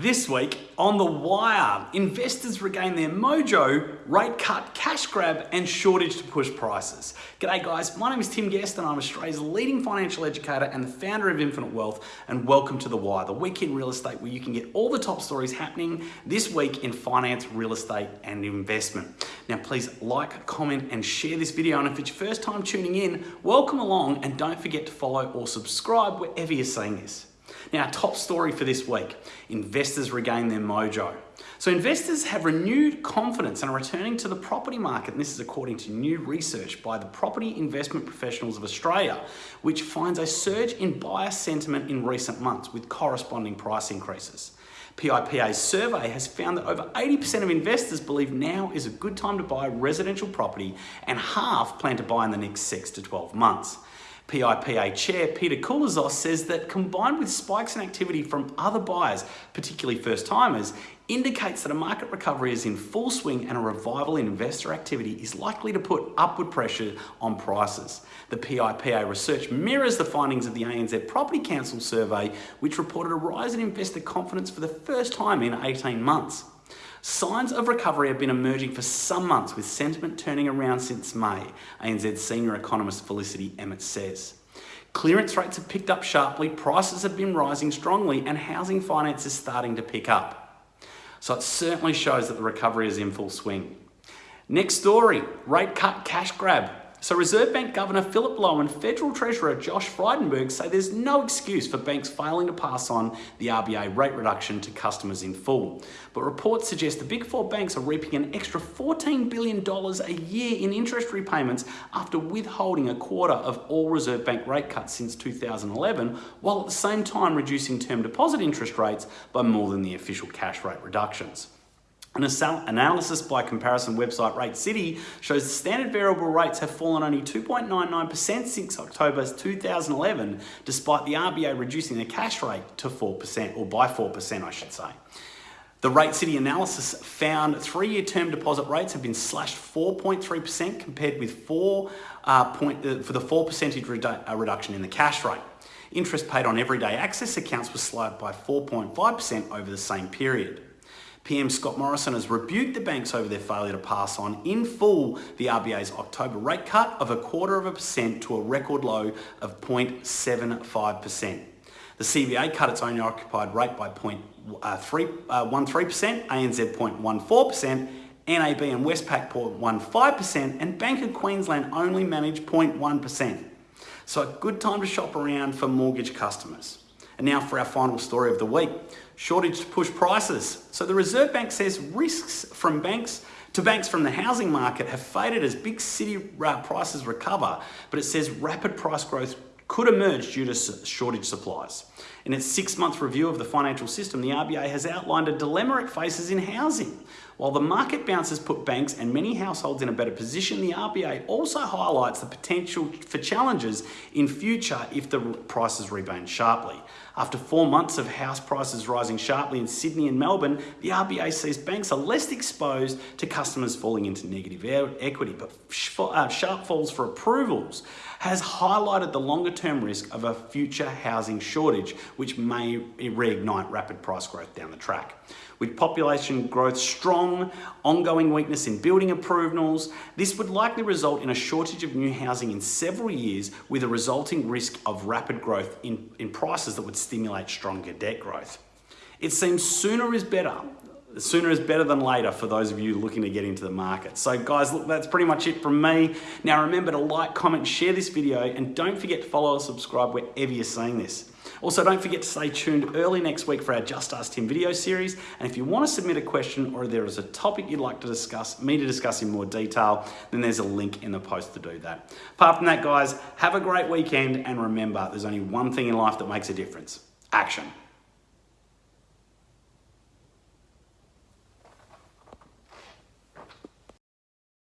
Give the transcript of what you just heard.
This week on The Wire, investors regain their mojo, rate cut, cash grab, and shortage to push prices. G'day guys, my name is Tim Guest and I'm Australia's leading financial educator and the founder of Infinite Wealth and welcome to The Wire, the week in real estate where you can get all the top stories happening this week in finance, real estate and investment. Now please like, comment and share this video and if it's your first time tuning in, welcome along and don't forget to follow or subscribe wherever you're seeing this. Now, top story for this week, investors regain their mojo. So investors have renewed confidence and are returning to the property market. And this is according to new research by the Property Investment Professionals of Australia, which finds a surge in buyer sentiment in recent months with corresponding price increases. PIPA's survey has found that over 80% of investors believe now is a good time to buy residential property and half plan to buy in the next 6 to 12 months. PIPA chair Peter Koulizos says that combined with spikes in activity from other buyers, particularly first timers, indicates that a market recovery is in full swing and a revival in investor activity is likely to put upward pressure on prices. The PIPA research mirrors the findings of the ANZ Property Council survey, which reported a rise in investor confidence for the first time in 18 months. Signs of recovery have been emerging for some months with sentiment turning around since May, ANZ senior economist Felicity Emmett says. Clearance rates have picked up sharply, prices have been rising strongly and housing finance is starting to pick up. So it certainly shows that the recovery is in full swing. Next story, rate cut cash grab. So Reserve Bank Governor Philip Lowe and Federal Treasurer Josh Frydenberg say there's no excuse for banks failing to pass on the RBA rate reduction to customers in full. But reports suggest the big four banks are reaping an extra $14 billion a year in interest repayments after withholding a quarter of all Reserve Bank rate cuts since 2011, while at the same time reducing term deposit interest rates by more than the official cash rate reductions. An analysis by comparison website Rate City shows the standard variable rates have fallen only 2.99% since October 2011, despite the RBA reducing the cash rate to 4%, or by 4%, I should say. The Rate City analysis found three-year term deposit rates have been slashed 4.3% compared with four uh, point, uh, for the 4 percentage redu uh, reduction in the cash rate. Interest paid on everyday access accounts was slowed by 4.5% over the same period. PM Scott Morrison has rebuked the banks over their failure to pass on in full the RBA's October rate cut of a quarter of a percent to a record low of 0.75%. The CBA cut its own occupied rate by 0.13%, uh, ANZ 0.14%, NAB and Westpac 0.15%, and Bank of Queensland only managed 0.1%. So a good time to shop around for mortgage customers. And now for our final story of the week, shortage to push prices. So the Reserve Bank says risks from banks to banks from the housing market have faded as big city uh, prices recover, but it says rapid price growth could emerge due to shortage supplies. In its six-month review of the financial system, the RBA has outlined a dilemma it faces in housing. While the market bounce has put banks and many households in a better position, the RBA also highlights the potential for challenges in future if the prices rebound sharply. After four months of house prices rising sharply in Sydney and Melbourne, the RBA says banks are less exposed to customers falling into negative equity, but uh, sharp falls for approvals has highlighted the longer term risk of a future housing shortage, which may reignite rapid price growth down the track. With population growth strong, ongoing weakness in building approvals, this would likely result in a shortage of new housing in several years with a resulting risk of rapid growth in, in prices that would stimulate stronger debt growth. It seems sooner is better sooner is better than later for those of you looking to get into the market. So guys, look, that's pretty much it from me. Now remember to like, comment, share this video, and don't forget to follow or subscribe wherever you're seeing this. Also, don't forget to stay tuned early next week for our Just Ask Tim video series. And if you want to submit a question or there is a topic you'd like to discuss, me to discuss in more detail, then there's a link in the post to do that. Apart from that, guys, have a great weekend. And remember, there's only one thing in life that makes a difference. Action.